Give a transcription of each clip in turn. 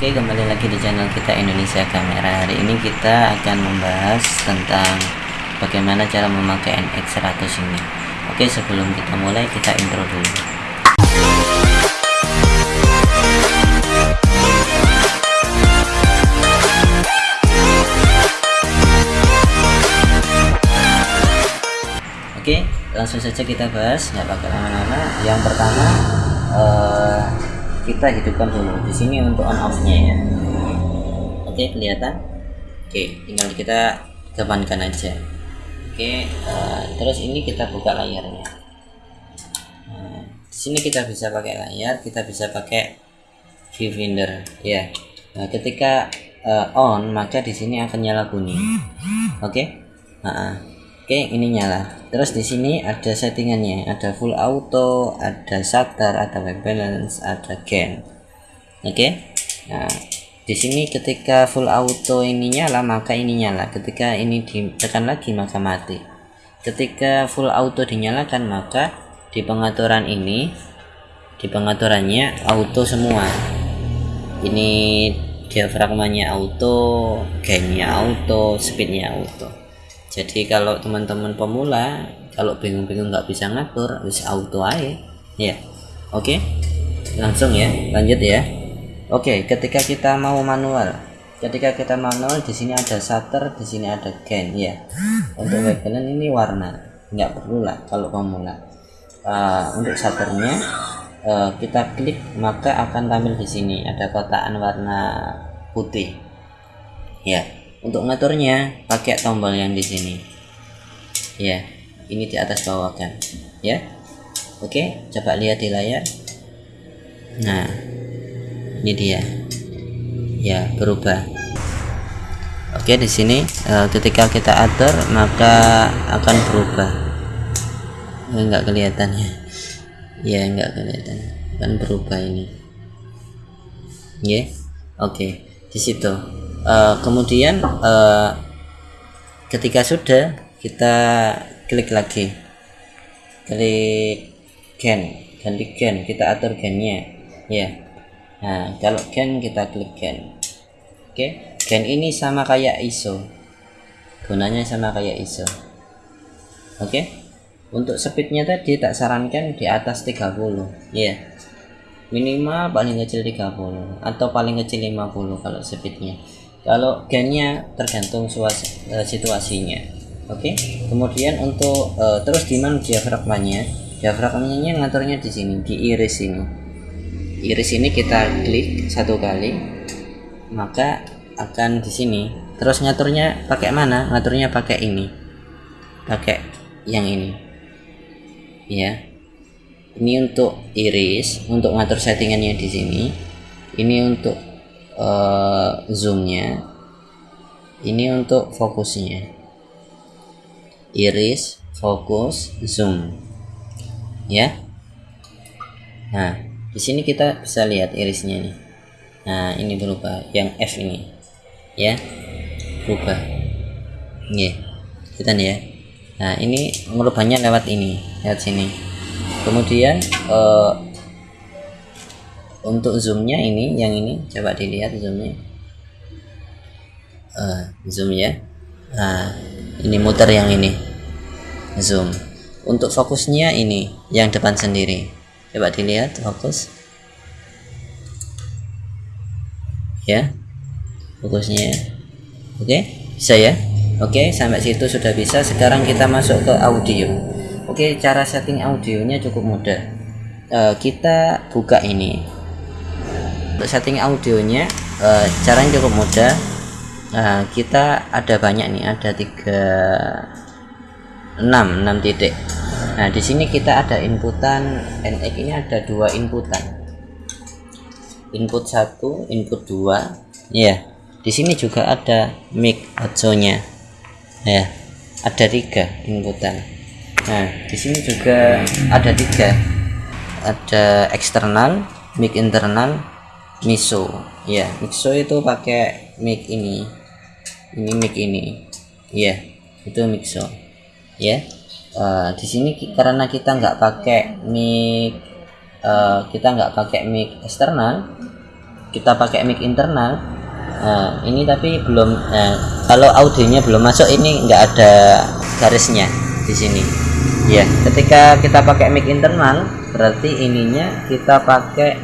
Oke kembali lagi di channel kita Indonesia Kamera. Hari ini kita akan membahas tentang Bagaimana cara memakai NX100 ini. Oke sebelum kita mulai kita intro dulu. Oke langsung saja kita bahas nggak pakai lama-lama. Yang pertama uh, kita hidupkan dulu di sini untuk on off nya ya. Oke kelihatan? Oke tinggal kita kedepankan aja. Oke uh, terus ini kita buka layarnya. Nah, di sini kita bisa pakai layar kita bisa pakai viewfinder ya. Nah, ketika uh, on maka di sini akan nyala kuning oke? Nah, oke ini nyala terus di sini ada settingannya. Ada full auto ada shutter ada white balance ada gain oke? Okay? nah di sini ketika full auto ini nyala maka ini nyala ketika ini ditekan lagi maka mati. Ketika full auto dinyalakan maka di pengaturan ini di pengaturannya auto semua. Ini diafragmanya auto gainnya auto speednya auto jadi kalau teman-teman pemula kalau bingung-bingung nggak bisa ngatur bisa auto aja ya oke? Okay? langsung ya lanjut ya. Oke okay, ketika kita mau manual. Ketika kita manual di sini ada shutter di sini ada gain ya. Untuk background ini warna nggak perlu lah kalau pemula. Uh, untuk shutternya uh, kita klik maka akan tampil di sini. Ada kotaan warna putih. Ya untuk ngaturnya pakai tombol yang di sini. Ya ini di atas bawah kan. Ya. Oke coba lihat di layar. Nah ini dia. Ya berubah. Oke di sini ketika kita atur maka akan berubah. Enggak kelihatannya ya. Enggak kelihatan. Akan berubah ini. Ya oke. Di situ uh, kemudian uh, ketika sudah kita klik lagi klik gen ganti gen kita atur gennya ya nah kalau gen kita klik gen oke okay. gen ini sama kayak ISO gunanya sama kayak ISO oke okay. untuk speednya tadi tak sarankan di atas 30 ya yeah. minimal paling kecil 30 atau paling kecil 50 kalau speednya kalau gennya tergantung uh, situasinya. Oke? Okay? kemudian untuk uh, terus di mana diafragmanya? Diafragmanya ngaturnya di sini di iris ini. Iris ini kita klik satu kali maka akan di sini. Terus ngaturnya pakai mana? Ngaturnya pakai ini. Pakai yang ini. Ya. Ini untuk iris untuk ngatur settingannya di sini. Ini untuk uh, zoomnya. Ini untuk fokusnya. Iris fokus zoom. Ya. Nah di sini kita bisa lihat irisnya nih. Nah ini berubah. Yang F ini. Ya. Berubah. Ya kita nih ya. Nah ini merubahnya lewat ini. Lewat sini. Kemudian uh, untuk zoomnya ini yang ini coba dilihat zoomnya. Uh, zoom ya. Nah ini muter yang ini. Zoom. Untuk fokusnya ini yang depan sendiri. Coba dilihat fokus. Ya fokusnya. Oke okay? bisa ya? Oke okay, sampai situ sudah bisa. Sekarang kita masuk ke audio. Oke okay, cara setting audionya cukup mudah. Uh, kita buka ini untuk setting audionya uh, caranya cukup mudah. Uh, kita ada banyak nih ada tiga enam enam titik. Nah di sini kita ada inputan NX ini ada dua inputan. Input satu input dua. Ya di sini juga ada mic audio-nya. Ya ada tiga inputan. Nah di sini juga ada tiga. Ada eksternal mic internal Miso. Ya Miso itu pakai mic ini. Ini mic ini. Ya itu Mixo ya uh, di sini karena kita nggak pakai mic uh, kita nggak pakai mic eksternal kita pakai mic internal. Nah, ini tapi belum nah, kalau audionya belum masuk ini nggak ada garisnya di sini. Ya ketika kita pakai mic internal berarti ininya kita pakai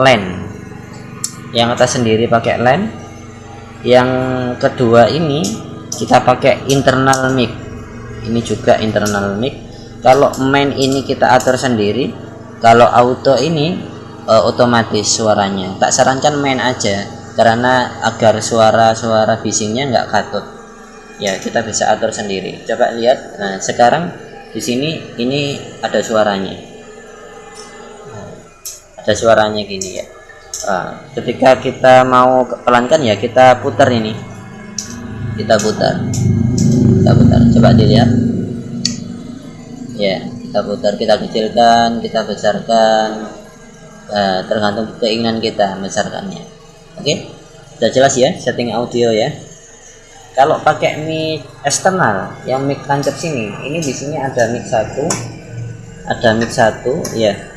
LAN yang atas sendiri pakai LAN yang kedua ini kita pakai internal mic. Ini juga internal mic. Kalau main ini kita atur sendiri. Kalau auto ini uh, otomatis suaranya. Tak sarankan main aja karena agar suara-suara bisingnya nggak katut. Ya kita bisa atur sendiri. Coba lihat. Nah sekarang di sini ini ada suaranya. Ada suaranya gini ya nah, ketika kita mau pelankan ya kita putar ini. Kita putar. Kita putar. Coba dilihat. Ya kita putar. Kita kecilkan kita besarkan. Uh, tergantung keinginan kita membesarkannya. Oke? Sudah jelas ya setting audio ya? Kalau pakai mic eksternal yang mic tancap sini ini di sini ada mic satu ada mic satu ya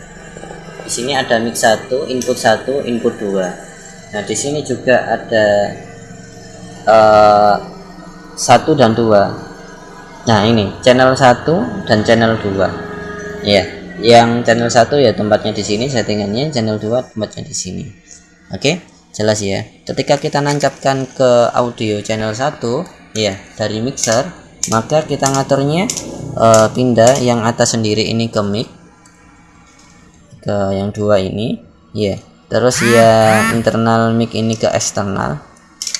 di sini ada mic satu input satu input dua. Nah di sini juga ada uh, satu dan dua. Nah ini channel satu dan channel dua. Ya yang channel satu ya tempatnya di sini settingannya channel 2 tempatnya di sini. Oke okay? jelas ya. Ketika kita nancapkan ke audio channel 1 ya dari mixer maka kita ngaturnya uh, pindah yang atas sendiri ini ke mic ke yang dua ini. Ya terus yang internal mic ini ke eksternal.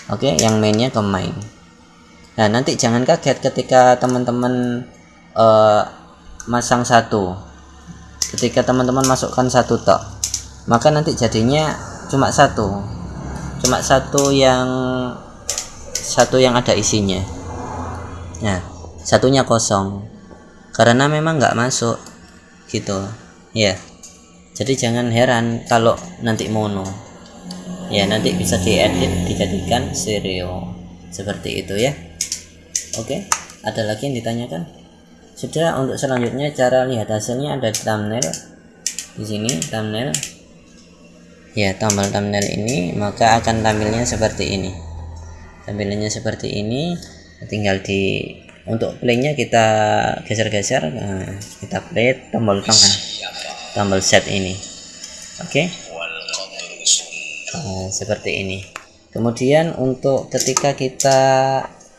Oke okay? yang mainnya ke main nah nanti jangan kaget ketika teman-teman uh, masang satu. Ketika teman-teman masukkan satu tok. Maka nanti jadinya cuma satu. Cuma satu yang satu yang ada isinya. Nah satunya kosong. Karena memang nggak masuk. Gitu. Ya jadi jangan heran kalau nanti mono. Ya nanti bisa diedit dijadikan stereo. Seperti itu ya. Oke ada lagi yang ditanyakan? Sudah untuk selanjutnya cara lihat hasilnya ada di thumbnail di sini thumbnail. Ya tombol thumbnail ini maka akan tampilnya seperti ini. Tampilannya seperti ini tinggal di untuk playnya kita geser-geser nah, kita play tombol tengah tombol set ini. Oke. Okay? nah, seperti ini. Kemudian untuk ketika kita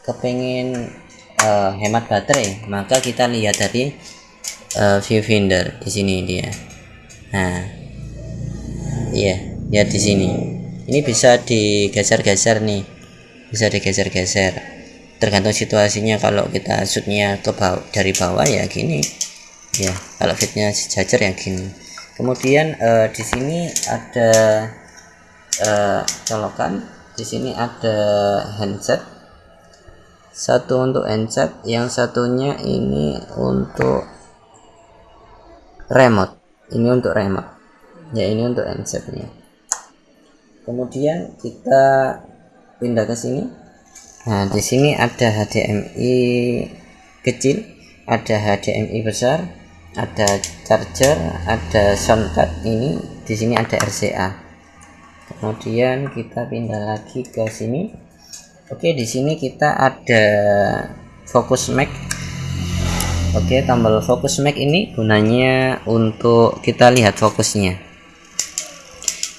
kepingin uh, hemat baterai maka kita lihat dari uh, viewfinder di sini dia. Nah iya lihat di sini. Ini bisa digeser-geser nih. Bisa digeser-geser. Tergantung situasinya. Kalau kita shootnya ke bawah dari bawah ya gini ya kalau fitnya sejajar ya gini. Kemudian uh, di sini ada uh, colokan. Di sini ada handset. Satu untuk handset yang satunya ini untuk remote. Ini untuk remote. Ya ini untuk handsetnya. Kemudian kita pindah ke sini. Nah di sini ada HDMI kecil ada HDMI besar ada charger ada soundcard ini di sini ada RCA kemudian kita pindah lagi ke sini Oke, di sini kita ada fokus Mac. Oke, tombol fokus Mac ini gunanya untuk kita lihat fokusnya.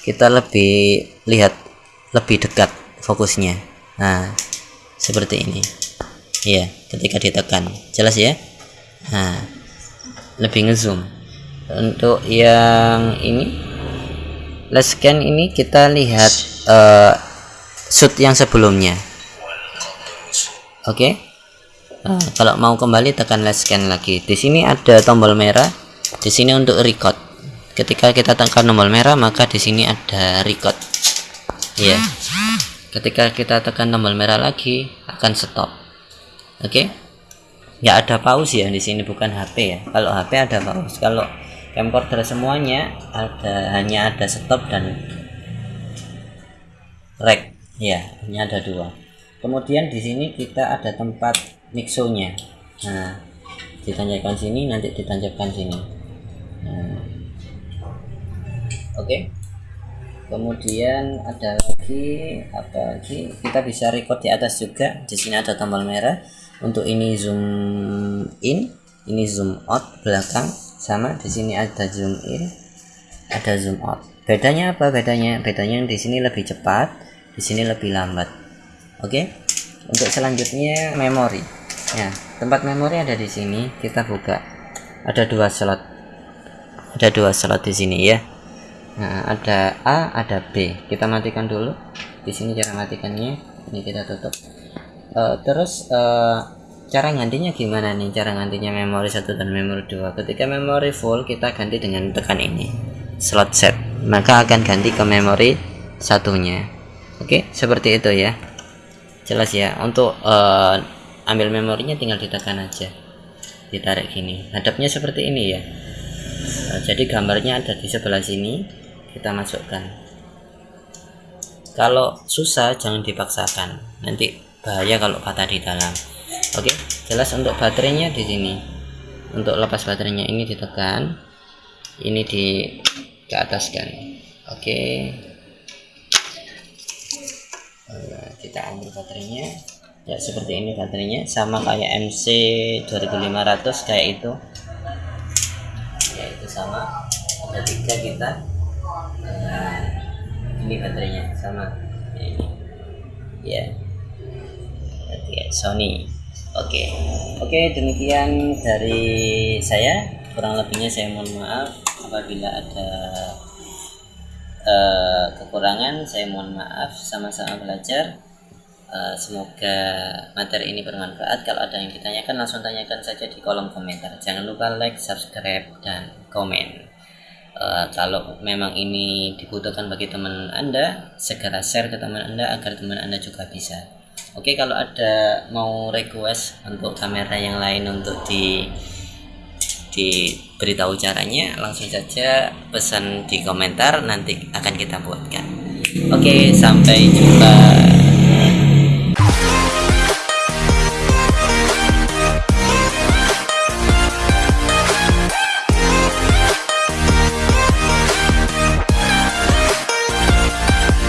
Kita lebih lihat lebih dekat fokusnya. Nah, seperti ini. Ya, ketika ditekan. Jelas ya? Nah, lebih ngezoom. Untuk yang ini last scan ini kita lihat uh, shoot yang sebelumnya oke okay? nah, kalau mau kembali tekan last scan lagi di sini ada tombol merah di sini untuk record ketika kita tekan tombol merah maka di sini ada record ya yeah. ketika kita tekan tombol merah lagi akan stop oke okay? Nggak ada pause ya di sini bukan HP ya. Kalau HP ada pause kalau camcorder semuanya ada hanya ada stop dan rec ya hanya ada dua. Kemudian di sini kita ada tempat mixonya. Nah ditancapkan sini nanti ditancapkan sini. Nah. oke. Okay. kemudian ada lagi apa lagi? Kita bisa record di atas juga. Di sini ada tombol merah untuk ini zoom in ini zoom out belakang sama di sini ada zoom in ada zoom out bedanya apa bedanya bedanya di sini lebih cepat di sini lebih lambat oke okay? untuk selanjutnya memori ya tempat memori ada di sini kita buka ada dua slot ada dua slot di sini ya Nah, ada A, ada B. Kita matikan dulu. Di sini cara matikannya. Ini kita tutup. Uh, terus uh, cara gantinya gimana nih? Cara gantinya memori satu dan memori dua. Ketika memori full, kita ganti dengan tekan ini. Slot set. Maka akan ganti ke memori satunya. Oke, seperti itu ya. Jelas ya. Untuk uh, ambil memorinya tinggal ditekan aja. Ditarik gini. Hadapnya seperti ini ya. jadi gambarnya ada di sebelah sini kita masukkan kalau susah jangan dipaksakan nanti bahaya kalau patah di dalam. Oke jelas untuk baterainya di sini. Untuk lepas baterainya ini ditekan. Ini di ke atas kan. Oke. Kita ambil baterainya. Ya seperti ini baterainya. Sama kayak MC 2500 kayak itu. Ya itu sama. Ada tiga kita. Nah, ini baterainya. Sama. Ini. Ya ya Sony. Oke. Oke demikian dari saya. Kurang lebihnya saya mohon maaf. Apabila ada uh, kekurangan saya mohon maaf. Sama-sama belajar. Uh, semoga materi ini bermanfaat. Kalau ada yang ditanyakan langsung tanyakan saja di kolom komentar. Jangan lupa like subscribe dan komen. Uh, kalau memang ini dibutuhkan bagi teman anda segera share ke teman anda agar teman anda juga bisa oke okay, kalau ada mau request untuk kamera yang lain untuk di diberitahu caranya langsung saja pesan di komentar nanti akan kita buatkan. Oke okay, sampai jumpa